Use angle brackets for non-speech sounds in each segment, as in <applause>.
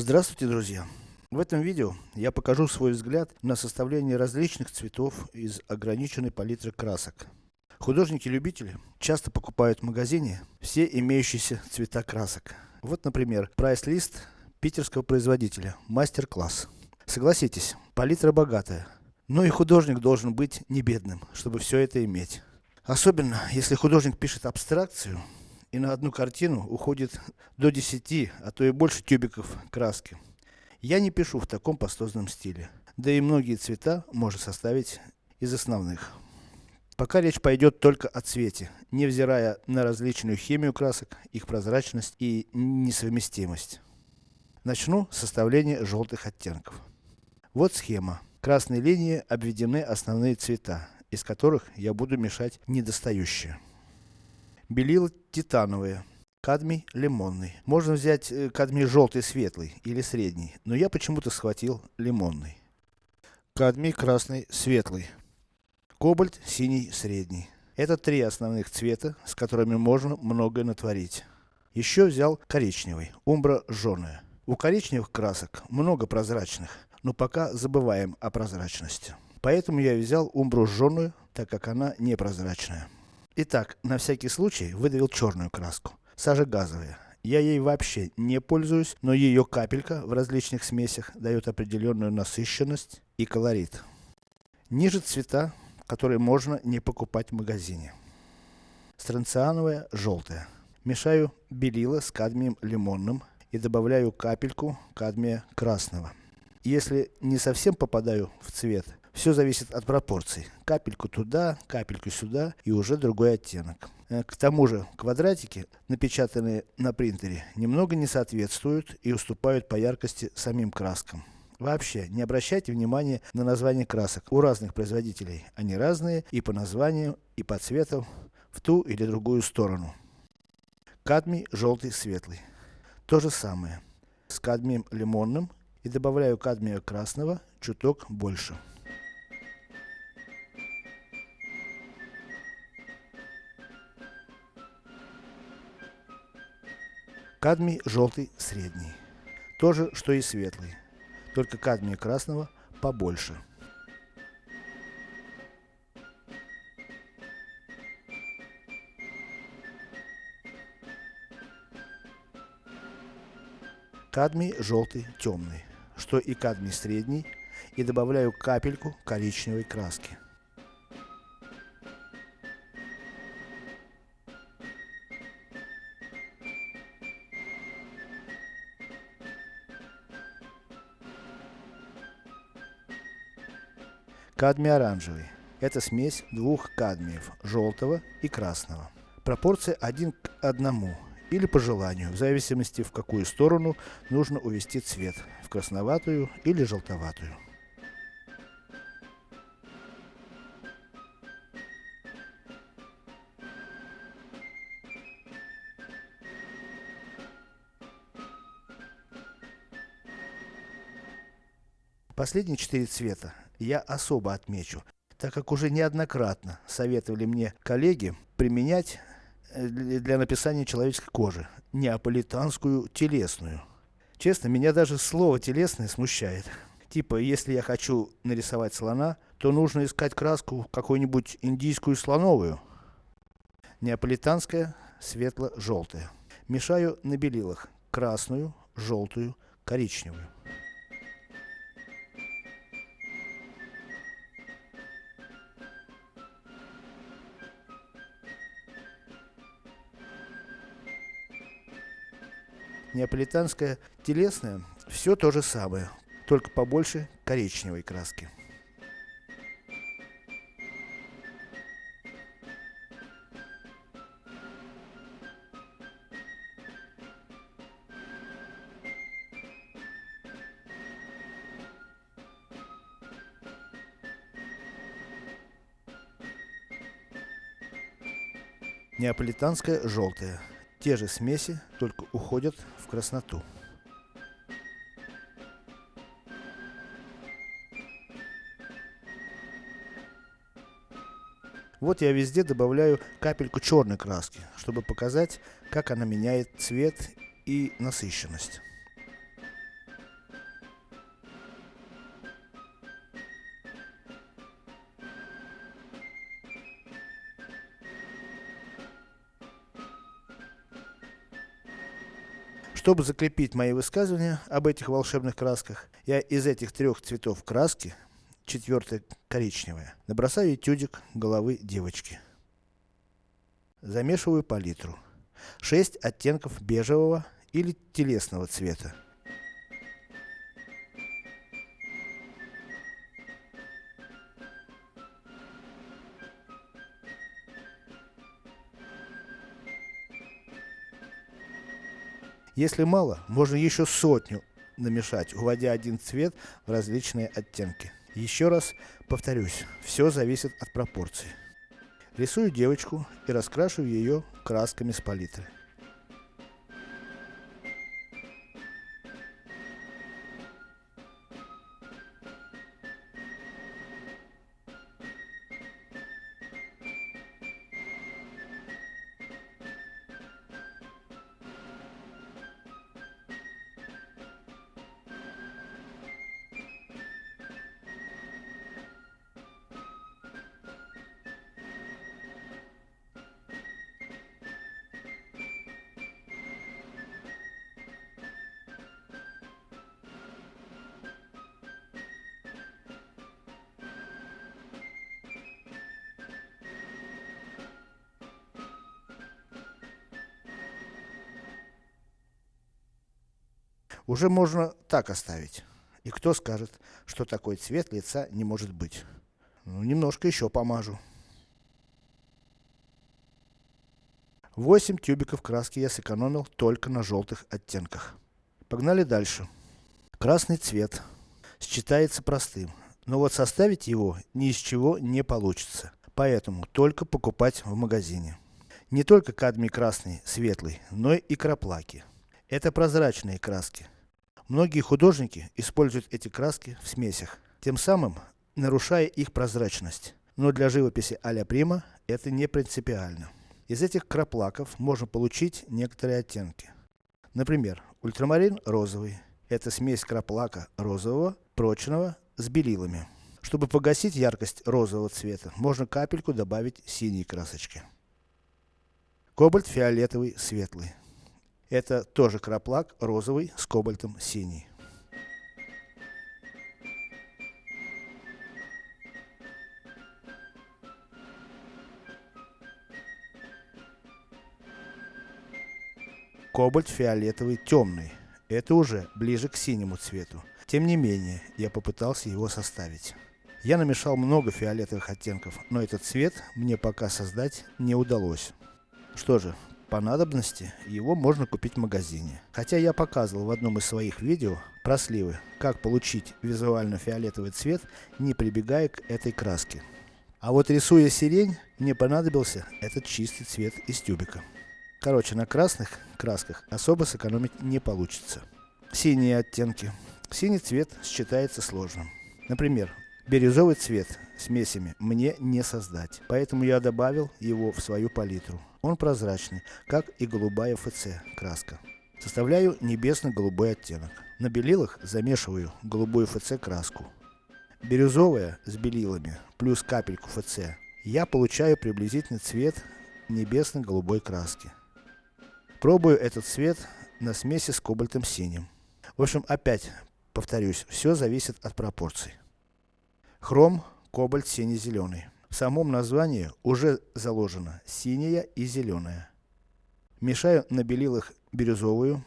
Здравствуйте, друзья! В этом видео я покажу свой взгляд на составление различных цветов из ограниченной палитры красок. Художники-любители часто покупают в магазине все имеющиеся цвета красок. Вот, например, прайс-лист питерского производителя, мастер-класс. Согласитесь, палитра богатая, но и художник должен быть не бедным, чтобы все это иметь. Особенно, если художник пишет абстракцию, и на одну картину уходит до 10, а то и больше тюбиков краски. Я не пишу в таком пастозном стиле. Да и многие цвета можно составить из основных. Пока речь пойдет только о цвете, невзирая на различную химию красок, их прозрачность и несовместимость. Начну с составления желтых оттенков. Вот схема. Красной линией обведены основные цвета, из которых я буду мешать недостающие. Белила титановые, кадмий лимонный. Можно взять э, кадмий желтый светлый или средний, но я почему-то схватил лимонный. Кадмий красный светлый. Кобальт синий средний. Это три основных цвета, с которыми можно многое натворить. Еще взял коричневый, умбра жженая. У коричневых красок много прозрачных, но пока забываем о прозрачности. Поэтому я взял умбру жженую, так как она непрозрачная. Итак, на всякий случай выдавил черную краску. Сажа газовая. Я ей вообще не пользуюсь, но ее капелька в различных смесях дает определенную насыщенность и колорит. Ниже цвета, которые можно не покупать в магазине. Странциановая желтая. Мешаю белила с кадмием лимонным и добавляю капельку кадмия красного. Если не совсем попадаю в цвет, все зависит от пропорций. Капельку туда, капельку сюда и уже другой оттенок. Э, к тому же, квадратики, напечатанные на принтере, немного не соответствуют и уступают по яркости самим краскам. Вообще, не обращайте внимания на названия красок. У разных производителей они разные и по названию, и по цвету, в ту или другую сторону. Кадмий желтый светлый. То же самое. С кадмием лимонным и добавляю кадмия красного чуток больше. Кадмий желтый средний. То же, что и светлый. Только кадмия красного побольше. Кадмий желтый темный, что и кадмий средний, и добавляю капельку коричневой краски. Кадмий оранжевый. Это смесь двух кадмиев, желтого и красного. Пропорция один к одному, или по желанию, в зависимости в какую сторону нужно увести цвет, в красноватую или желтоватую. Последние четыре цвета я особо отмечу, так как уже неоднократно советовали мне коллеги применять э, для написания человеческой кожи неаполитанскую телесную. Честно, меня даже слово телесное смущает. Типа, если я хочу нарисовать слона, то нужно искать краску какую-нибудь индийскую слоновую. Неаполитанская светло-желтая. Мешаю на белилах красную, желтую, коричневую. Неаполитанская телесная, все то же самое, только побольше коричневой краски. Неаполитанская желтая. Те же смеси, только уходят в красноту. Вот я везде добавляю капельку черной краски, чтобы показать, как она меняет цвет и насыщенность. Чтобы закрепить мои высказывания об этих волшебных красках, я из этих трех цветов краски, четвертая коричневая, набросаю этюдик головы девочки. Замешиваю палитру. 6 оттенков бежевого или телесного цвета. Если мало, можно еще сотню намешать, уводя один цвет в различные оттенки. Еще раз повторюсь, все зависит от пропорций. Рисую девочку и раскрашиваю ее красками с палитры. Уже можно так оставить. И кто скажет, что такой цвет лица не может быть? Ну, немножко еще помажу. 8 тюбиков краски я сэкономил только на желтых оттенках. Погнали дальше. Красный цвет. Считается простым. Но вот составить его ни из чего не получится. Поэтому только покупать в магазине. Не только кадмий красный, светлый, но и краплаки. Это прозрачные краски. Многие художники используют эти краски в смесях, тем самым нарушая их прозрачность. Но для живописи а-ля Прима это не принципиально. Из этих краплаков можно получить некоторые оттенки. Например, ультрамарин розовый. Это смесь краплака розового, прочного, с белилами. Чтобы погасить яркость розового цвета, можно капельку добавить синей красочки. Кобальт фиолетовый, светлый. Это тоже краплак розовый с кобальтом синий. Кобальт фиолетовый темный. Это уже ближе к синему цвету. Тем не менее, я попытался его составить. Я намешал много фиолетовых оттенков, но этот цвет мне пока создать не удалось. Что же, по надобности его можно купить в магазине. Хотя я показывал в одном из своих видео про сливы, как получить визуально фиолетовый цвет, не прибегая к этой краске. А вот рисуя сирень, мне понадобился этот чистый цвет из тюбика. Короче, на красных красках особо сэкономить не получится. Синие оттенки. Синий цвет считается сложным. Например, бирюзовый цвет смесями мне не создать, поэтому я добавил его в свою палитру. Он прозрачный, как и голубая ФЦ краска. Составляю небесно-голубой оттенок. На белилах замешиваю голубую ФЦ краску. Бирюзовая с белилами, плюс капельку ФЦ. Я получаю приблизительный цвет небесно-голубой краски. Пробую этот цвет на смеси с кобальтом синим. В общем, опять повторюсь, все зависит от пропорций. Хром, кобальт синий-зеленый. В самом названии уже заложено синяя и зеленая. Мешаю на белилах бирюзовую,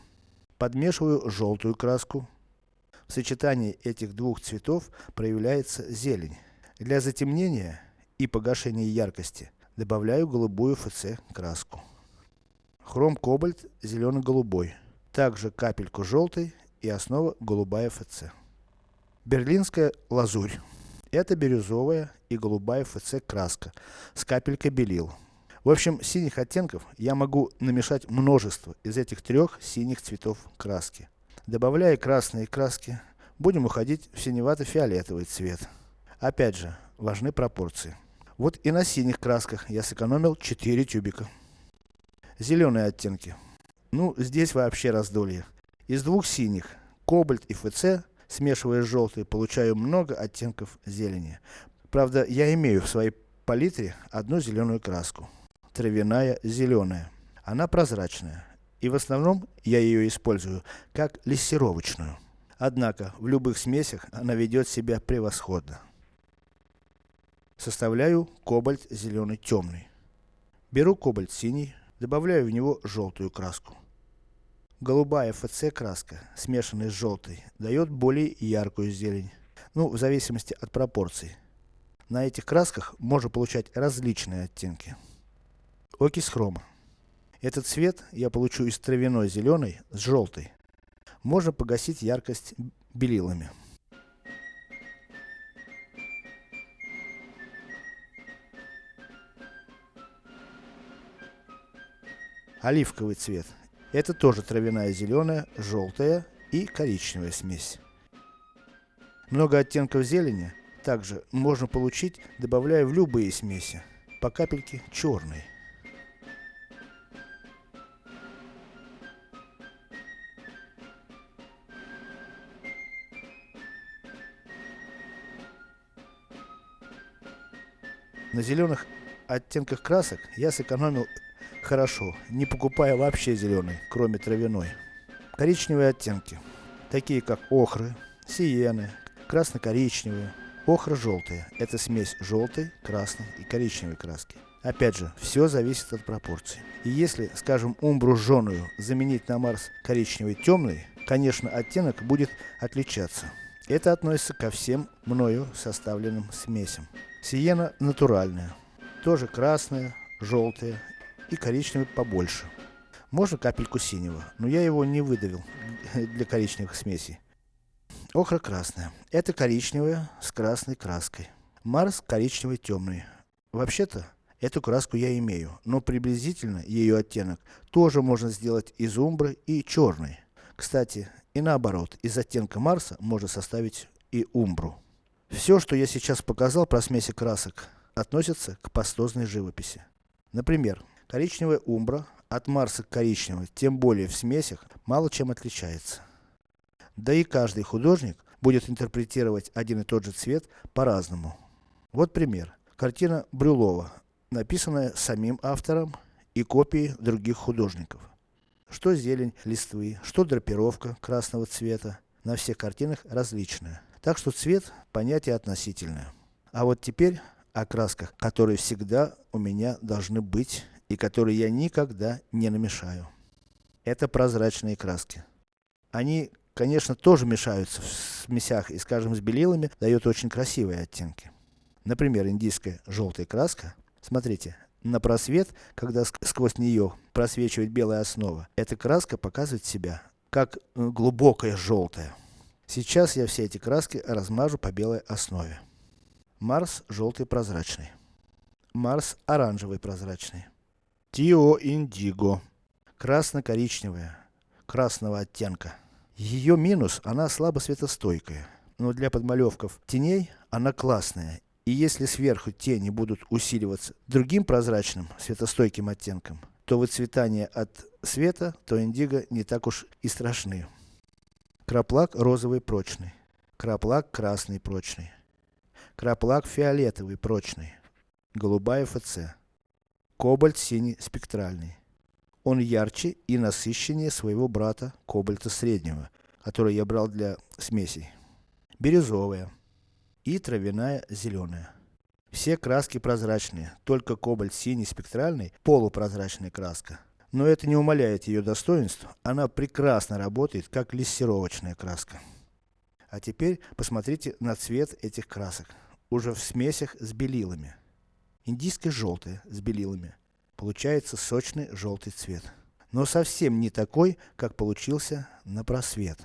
подмешиваю желтую краску. В сочетании этих двух цветов проявляется зелень. Для затемнения и погашения яркости добавляю голубую ФЦ краску. Хром кобальт зелено-голубой. Также капельку желтой и основа голубая ФЦ. Берлинская лазурь. Это бирюзовая и голубая ФЦ краска с капелькой белил. В общем, синих оттенков я могу намешать множество из этих трех синих цветов краски. Добавляя красные краски, будем уходить в синевато-фиолетовый цвет. Опять же, важны пропорции. Вот и на синих красках я сэкономил 4 тюбика. Зеленые оттенки. Ну, здесь вообще раздолье. Из двух синих, кобальт и ФЦ, смешивая с желтой, получаю много оттенков зелени. Правда, я имею в своей палитре одну зеленую краску. Травяная зеленая. Она прозрачная. И в основном я ее использую как лессировочную. Однако, в любых смесях она ведет себя превосходно. Составляю кобальт зеленый темный. Беру кобальт синий, добавляю в него желтую краску. Голубая ФЦ краска, смешанная с желтой, дает более яркую зелень. Ну, в зависимости от пропорций. На этих красках можно получать различные оттенки. Окись хрома. Этот цвет я получу из травяной зеленой с желтой. Можно погасить яркость белилами. Оливковый цвет. Это тоже травяная зеленая, желтая и коричневая смесь. Много оттенков зелени также можно получить, добавляя в любые смеси, по капельке черной. На зеленых оттенках красок я сэкономил хорошо, не покупая вообще зеленый, кроме травяной. Коричневые оттенки, такие как охры, сиены, красно-коричневые, охра желтая. Это смесь желтой, красной и коричневой краски. Опять же, все зависит от пропорций. И если, скажем, умбру жженую заменить на Марс коричневый темный, конечно оттенок будет отличаться. Это относится ко всем мною составленным смесям. Сиена натуральная. Тоже красная, желтая и коричневый побольше. Можно капельку синего, но я его не выдавил <laughs> для коричневых смесей. Охра красная. Это коричневая с красной краской. Марс коричневый темный. Вообще-то, эту краску я имею, но приблизительно ее оттенок тоже можно сделать из умбры и черной. Кстати, и наоборот, из оттенка Марса можно составить и умбру. Все, что я сейчас показал про смеси красок, относится к пастозной живописи. Например, коричневая умбра от Марса к коричневой, тем более в смесях, мало чем отличается. Да и каждый художник будет интерпретировать один и тот же цвет по-разному. Вот пример. Картина Брюлова, написанная самим автором и копии других художников. Что зелень листвы, что драпировка красного цвета, на всех картинах различная. Так что цвет понятие относительное. А вот теперь о красках, которые всегда у меня должны быть и которые я никогда не намешаю. Это прозрачные краски. Они, конечно, тоже мешаются в смесях и, скажем, с белилами, дают очень красивые оттенки. Например, индийская желтая краска. Смотрите, на просвет, когда сквозь нее просвечивает белая основа, эта краска показывает себя как э, глубокая желтая. Сейчас я все эти краски размажу по белой основе. Марс желтый прозрачный. Марс оранжевый прозрачный. Тио Индиго. Красно-коричневая. Красного оттенка. Ее минус, она слабо светостойкая. Но для подмалевков теней она классная. И если сверху тени будут усиливаться другим прозрачным, светостойким оттенком, то выцветание от света, то индиго не так уж и страшны. Краплак розовый прочный. Краплак красный прочный. Краплак фиолетовый прочный. Голубая ФЦ. Кобальт синий спектральный. Он ярче и насыщеннее своего брата кобальта среднего, который я брал для смесей. Бирюзовая. И травяная зеленая. Все краски прозрачные, только кобальт синий спектральный полупрозрачная краска. Но это не умаляет ее достоинств, она прекрасно работает как лессировочная краска. А теперь посмотрите на цвет этих красок, уже в смесях с белилами. Индийская желтая с белилами. Получается сочный желтый цвет. Но совсем не такой, как получился на просвет.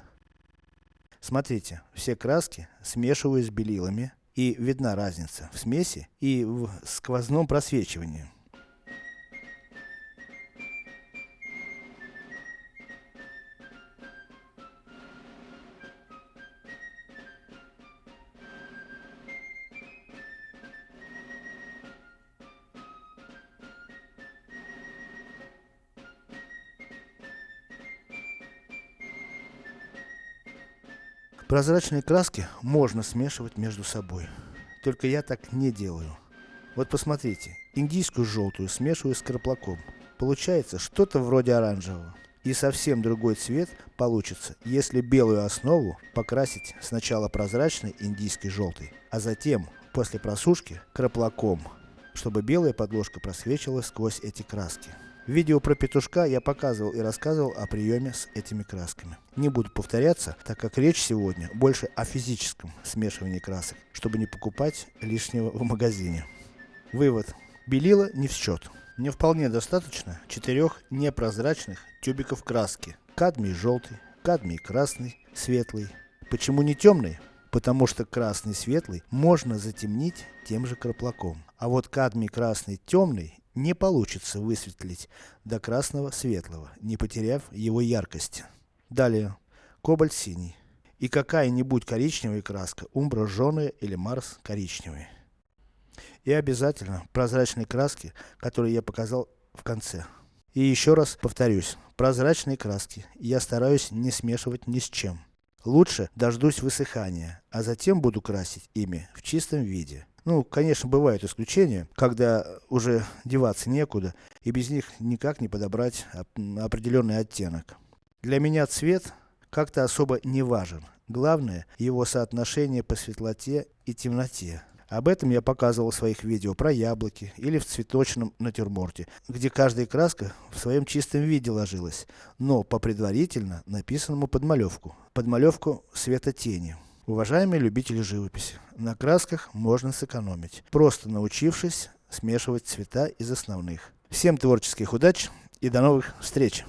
Смотрите, все краски смешиваю с белилами, и видна разница в смеси и в сквозном просвечивании. Прозрачные краски можно смешивать между собой. Только я так не делаю. Вот посмотрите, индийскую желтую смешиваю с краплаком. Получается что-то вроде оранжевого. И совсем другой цвет получится, если белую основу покрасить сначала прозрачной индийской желтой, а затем, после просушки, краплаком, чтобы белая подложка просвечивала сквозь эти краски. Видео про петушка я показывал и рассказывал о приеме с этими красками. Не буду повторяться, так как речь сегодня больше о физическом смешивании красок, чтобы не покупать лишнего в магазине. Вывод. Белила не в счет. Мне вполне достаточно четырех непрозрачных тюбиков краски. Кадмий желтый, кадмий красный, светлый. Почему не темный? Потому что красный светлый можно затемнить тем же краплаком. А вот кадмий красный темный не получится высветлить до красного светлого, не потеряв его яркости. Далее. Кобальт синий. И какая-нибудь коричневая краска, умбра жженая или марс коричневый. И обязательно прозрачные краски, которые я показал в конце. И еще раз повторюсь, прозрачные краски я стараюсь не смешивать ни с чем. Лучше дождусь высыхания, а затем буду красить ими в чистом виде. Ну, конечно, бывают исключения, когда уже деваться некуда, и без них никак не подобрать определенный оттенок. Для меня цвет как-то особо не важен. Главное, его соотношение по светлоте и темноте. Об этом я показывал в своих видео про яблоки или в цветочном натюрморте, где каждая краска в своем чистом виде ложилась, но по предварительно написанному подмалевку. Подмалевку света тени. Уважаемые любители живописи, на красках можно сэкономить, просто научившись смешивать цвета из основных. Всем творческих удач и до новых встреч!